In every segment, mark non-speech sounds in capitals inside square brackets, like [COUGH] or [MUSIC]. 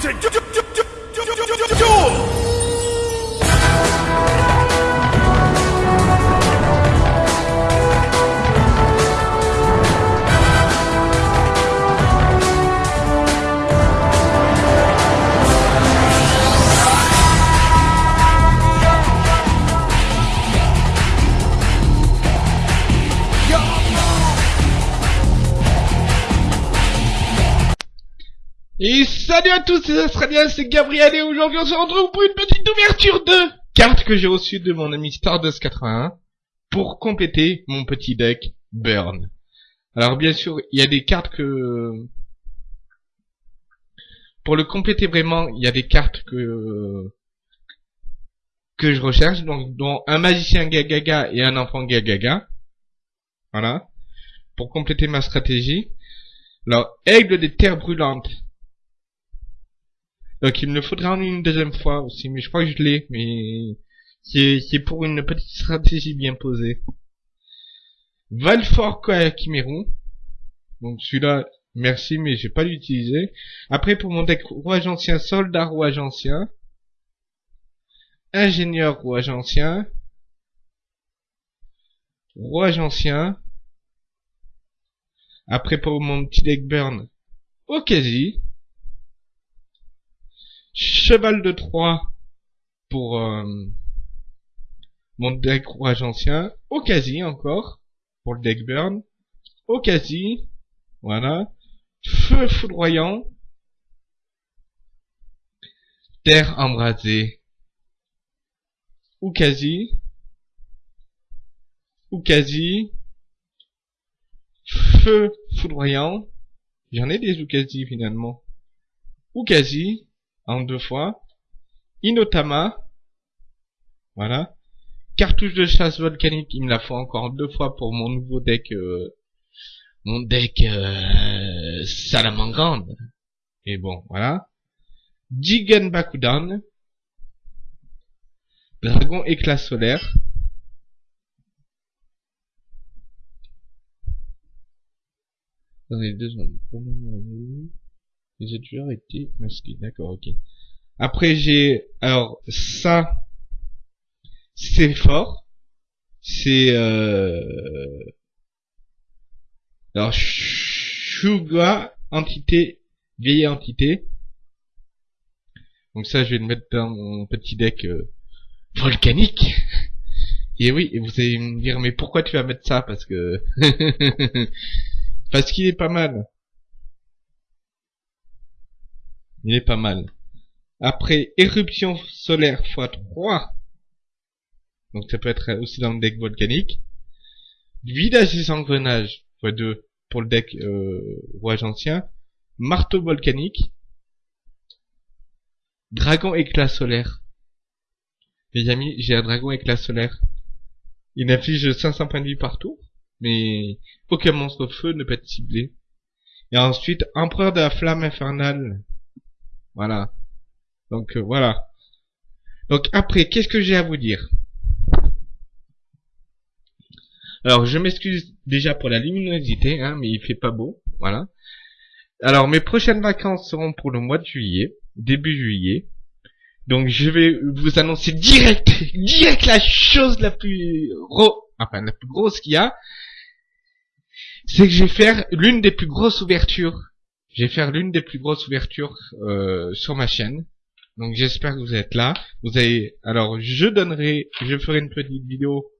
请请请。Salut à tous, c'est Australien, c'est Gabriel et aujourd'hui on se retrouve pour une petite ouverture de cartes que j'ai reçues de mon ami Stardust81 pour compléter mon petit deck Burn. Alors bien sûr, il y a des cartes que... Pour le compléter vraiment, il y a des cartes que que je recherche, donc dont un magicien Gagaga et un enfant Gagaga. Voilà. Pour compléter ma stratégie. Alors, aigle des terres brûlantes. Donc il me le faudra en une deuxième fois aussi, mais je crois que je l'ai, mais c'est pour une petite stratégie bien posée. Valfort Kimeru. Donc celui-là, merci, mais j'ai pas l'utiliser. Après pour mon deck rouage ancien, soldat rouage ancien. Ingénieur rouage ancien. Rouage ancien. Après pour mon petit deck burn, Okazi. Cheval de 3 pour euh, mon deck rouage ancien. Okasi encore pour le deck burn. Okasi. Voilà. Feu foudroyant. Terre embrasée. Ukazi. Ukazi. Feu foudroyant. J'en ai des Ukazi finalement. Ukazi en deux fois. Inotama. Voilà. Cartouche de chasse volcanique, il me la faut encore deux fois pour mon nouveau deck, euh, mon deck euh. Et bon, voilà. Jigen Bakudan. Dragon éclat solaire. deux les autres joueurs étaient. D'accord, ok. Après, j'ai... Alors, ça... C'est fort. C'est... Euh... Alors, Shuga, entité, vieille entité. Donc ça, je vais le mettre dans mon petit deck euh, volcanique. Et oui, vous allez me dire, mais pourquoi tu vas mettre ça? Parce que... [LAUGHS] Parce qu'il est pas mal. Il est pas mal. Après, éruption solaire x3. Donc ça peut être aussi dans le deck volcanique. Vidage des engrenages x2 pour le deck euh, rouage ancien. Marteau volcanique. Dragon éclat solaire. Les amis, j'ai un dragon éclat solaire. Il inflige 500 points de vie partout, mais aucun monstre feu ne peut être ciblé. Et ensuite, empereur de la flamme infernale. Voilà. Donc euh, voilà. Donc après, qu'est-ce que j'ai à vous dire? Alors je m'excuse déjà pour la luminosité, hein, mais il fait pas beau. Voilà. Alors mes prochaines vacances seront pour le mois de juillet, début juillet. Donc je vais vous annoncer direct, [LAUGHS] direct la chose la plus enfin la plus grosse qu'il y a, c'est que je vais faire l'une des plus grosses ouvertures je vais faire l'une des plus grosses ouvertures euh, sur ma chaîne. Donc j'espère que vous êtes là. Vous avez alors je donnerai, je ferai une petite vidéo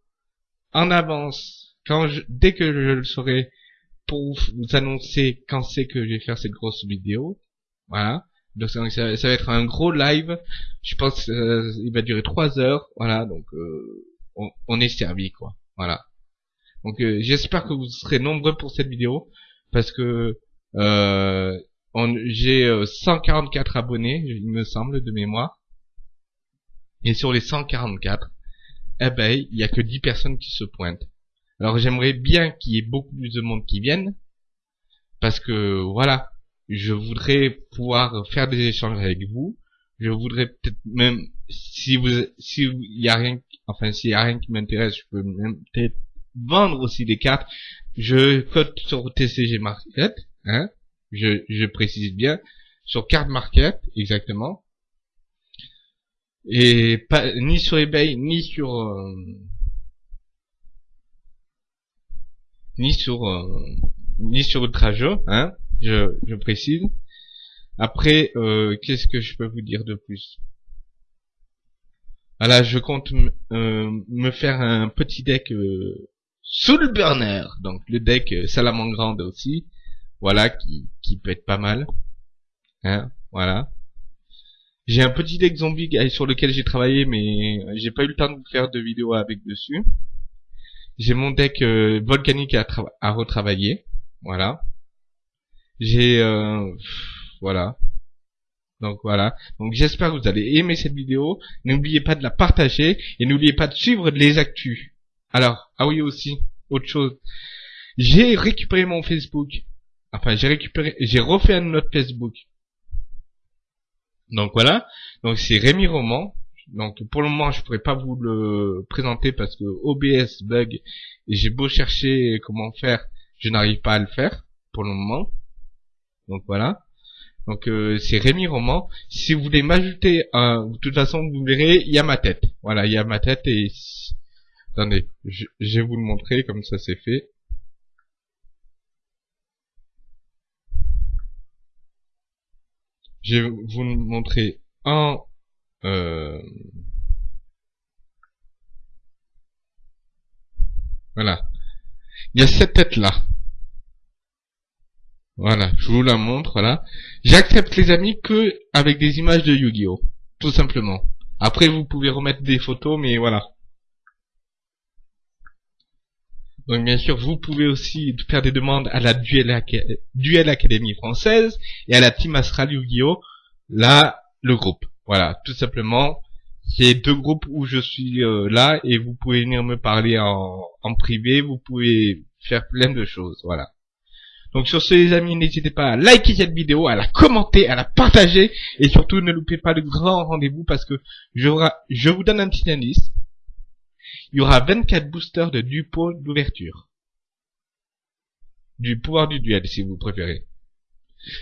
en avance quand je, dès que je le saurai pour vous annoncer quand c'est que je vais faire cette grosse vidéo. Voilà. Donc ça, va être un gros live. Je pense euh, il va durer 3 heures. Voilà. Donc euh, on, on, est servi quoi. Voilà. Donc euh, j'espère que vous serez nombreux pour cette vidéo parce que j'ai 144 euh, abonnés, il me semble, de mémoire. Et sur les 144, eh ben, il y a que 10 personnes qui se pointent. Alors j'aimerais bien qu'il y ait beaucoup plus de monde qui vienne, parce que voilà, je voudrais pouvoir faire des échanges avec vous. Je voudrais peut-être même, si vous, si y a rien, enfin s'il y a rien qui m'intéresse, je peux même peut-être vendre aussi des cartes. Je cote sur TCG Market, hein, je, je précise bien, sur Card Market, exactement. Et pas, ni sur eBay, ni sur, euh, ni sur, euh, ni sur Ultrajeu, hein, je, je précise. Après, euh, qu'est-ce que je peux vous dire de plus? Voilà, je compte me faire un petit deck Soul Burner, donc le deck Salamandre aussi, voilà, qui, qui peut être pas mal. Hein, voilà. J'ai un petit deck zombie sur lequel j'ai travaillé, mais j'ai pas eu le temps de vous faire de vidéo avec dessus. J'ai mon deck euh, volcanique à, retravailler, voilà. J'ai, euh, voilà. Donc voilà. Donc j'espère que vous allez aimer cette vidéo. N'oubliez pas de la partager et n'oubliez pas de suivre les actus. Alors, ah oui aussi, autre chose. J'ai récupéré mon Facebook. Enfin, j'ai récupéré, j'ai refait un autre Facebook. Donc voilà. Donc c'est Rémi Roman. Donc pour le moment, je pourrais pas vous le présenter parce que OBS bug et j'ai beau chercher comment faire, je n'arrive pas à le faire pour le moment. Donc voilà. Donc euh, c'est Rémi Roman. Si vous voulez m'ajouter, de toute façon vous verrez, il y a ma tête. Voilà, il y a ma tête et attendez, je, je vais vous le montrer comme ça c'est fait. Je vais vous montrer un euh, voilà. Il y a cette tête là voilà je vous la montre voilà. J'accepte les amis que avec des images de Yu-Gi-Oh tout simplement. Après vous pouvez remettre des photos mais voilà donc bien sûr, vous pouvez aussi faire des demandes à la Duel, Académie française et à la Team Astral Yu-Gi-Oh! Là, le groupe. Voilà, tout simplement. C'est deux groupes où je suis euh, là et vous pouvez venir me parler en, privé, vous pouvez faire plein de choses, voilà. Donc sur ce les amis, n'hésitez pas à liker cette vidéo, à la commenter, à la partager et surtout ne loupez pas le grand rendez-vous parce que je vous donne un petit indice il y aura 24 boosters de Dupo d'ouverture. Du pouvoir du duel, si vous préférez.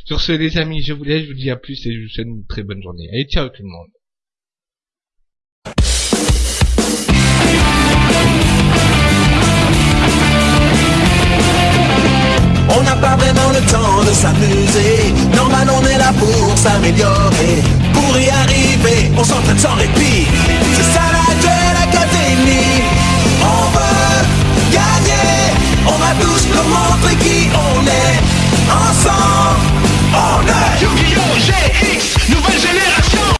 Sur ce, les amis, je vous laisse, je vous dis à plus et je vous souhaite une très bonne journée. Allez, ciao tout le monde. On n'a pas vraiment le temps de s'amuser. Normal, on est là pour s'améliorer. Pour y arriver, on s'entraîne sans répit. On est. Ensemble, on est Yu-Gi-Oh!